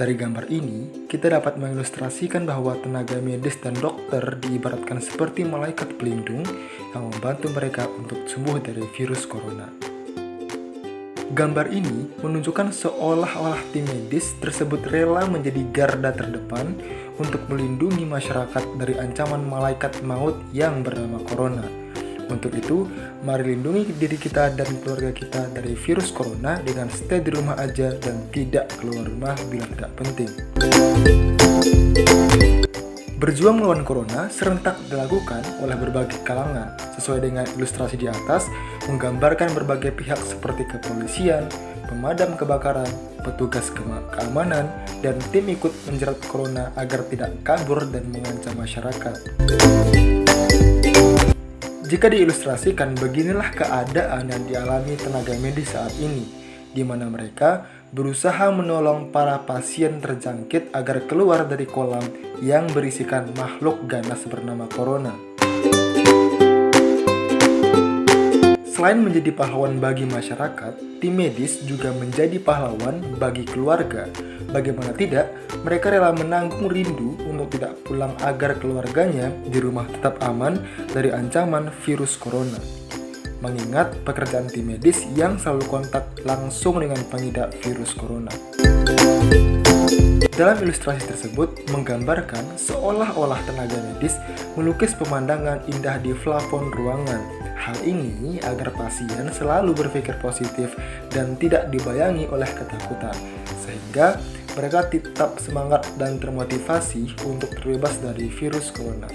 Dari gambar ini, kita dapat mengilustrasikan bahwa tenaga medis dan dokter diibaratkan seperti malaikat pelindung yang membantu mereka untuk sembuh dari virus corona. Gambar ini menunjukkan seolah-olah tim medis tersebut rela menjadi garda terdepan untuk melindungi masyarakat dari ancaman malaikat maut yang bernama corona. Untuk itu, mari lindungi diri kita dan keluarga kita dari virus corona dengan stay di rumah aja dan tidak keluar rumah bila tidak penting. Berjuang melawan corona serentak dilakukan oleh berbagai kalangan, sesuai dengan ilustrasi di atas, menggambarkan berbagai pihak seperti kepolisian, pemadam kebakaran, petugas keamanan, dan tim ikut menjerat corona agar tidak kabur dan mengancam masyarakat. Jika diilustrasikan, beginilah keadaan yang dialami tenaga medis saat ini, di mana mereka berusaha menolong para pasien terjangkit agar keluar dari kolam yang berisikan makhluk ganas bernama corona. Selain menjadi pahlawan bagi masyarakat, tim medis juga menjadi pahlawan bagi keluarga Bagaimana tidak, mereka rela menanggung rindu untuk tidak pulang agar keluarganya di rumah tetap aman dari ancaman virus corona. Mengingat pekerjaan tim medis yang selalu kontak langsung dengan pengidap virus corona. Dalam ilustrasi tersebut menggambarkan seolah-olah tenaga medis melukis pemandangan indah di plafon ruangan. Hal ini agar pasien selalu berpikir positif dan tidak dibayangi oleh ketakutan, sehingga mereka tetap semangat dan termotivasi untuk terbebas dari virus corona.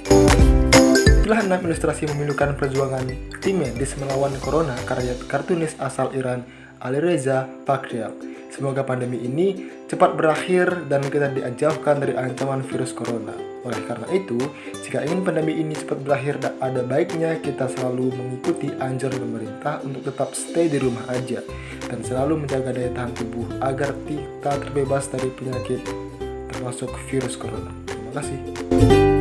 Itulah enam ilustrasi memilukan perjuangan tim medis melawan corona karya kartunis asal Iran Alireza Pakrial. Semoga pandemi ini cepat berakhir dan kita dijauhkan dari ancaman virus corona. Oleh karena itu, jika ingin pandemi ini cepat berakhir, ada baiknya kita selalu mengikuti anjuran pemerintah untuk tetap stay di rumah aja dan selalu menjaga daya tahan tubuh agar kita terbebas dari penyakit termasuk virus corona. Terima kasih.